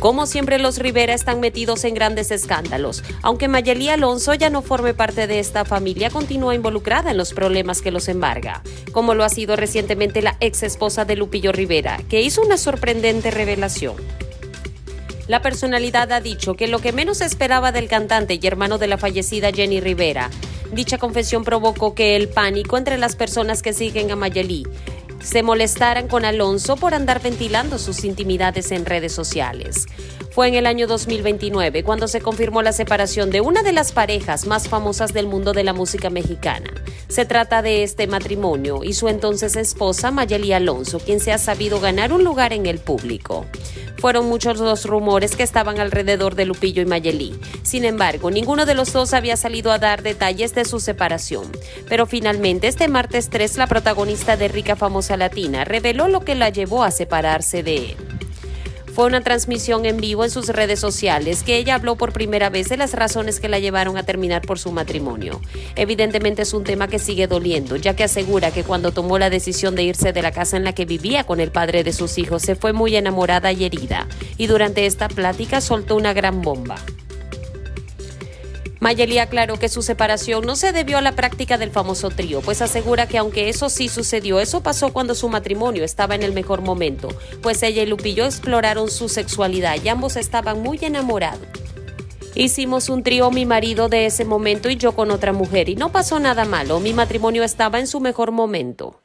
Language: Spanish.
Como siempre, los Rivera están metidos en grandes escándalos. Aunque Mayeli Alonso ya no forme parte de esta familia, continúa involucrada en los problemas que los embarga, como lo ha sido recientemente la ex esposa de Lupillo Rivera, que hizo una sorprendente revelación. La personalidad ha dicho que lo que menos esperaba del cantante y hermano de la fallecida Jenny Rivera, dicha confesión provocó que el pánico entre las personas que siguen a Mayeli se molestaran con Alonso por andar ventilando sus intimidades en redes sociales. Fue en el año 2029 cuando se confirmó la separación de una de las parejas más famosas del mundo de la música mexicana. Se trata de este matrimonio y su entonces esposa Mayeli Alonso, quien se ha sabido ganar un lugar en el público. Fueron muchos los rumores que estaban alrededor de Lupillo y Mayeli. Sin embargo, ninguno de los dos había salido a dar detalles de su separación. Pero finalmente, este martes 3, la protagonista de Rica Famosa Latina reveló lo que la llevó a separarse de él. Una transmisión en vivo en sus redes sociales que ella habló por primera vez de las razones que la llevaron a terminar por su matrimonio. Evidentemente es un tema que sigue doliendo, ya que asegura que cuando tomó la decisión de irse de la casa en la que vivía con el padre de sus hijos se fue muy enamorada y herida, y durante esta plática soltó una gran bomba. Mayeli aclaró que su separación no se debió a la práctica del famoso trío, pues asegura que aunque eso sí sucedió, eso pasó cuando su matrimonio estaba en el mejor momento, pues ella y Lupillo exploraron su sexualidad y ambos estaban muy enamorados. Hicimos un trío mi marido de ese momento y yo con otra mujer y no pasó nada malo, mi matrimonio estaba en su mejor momento.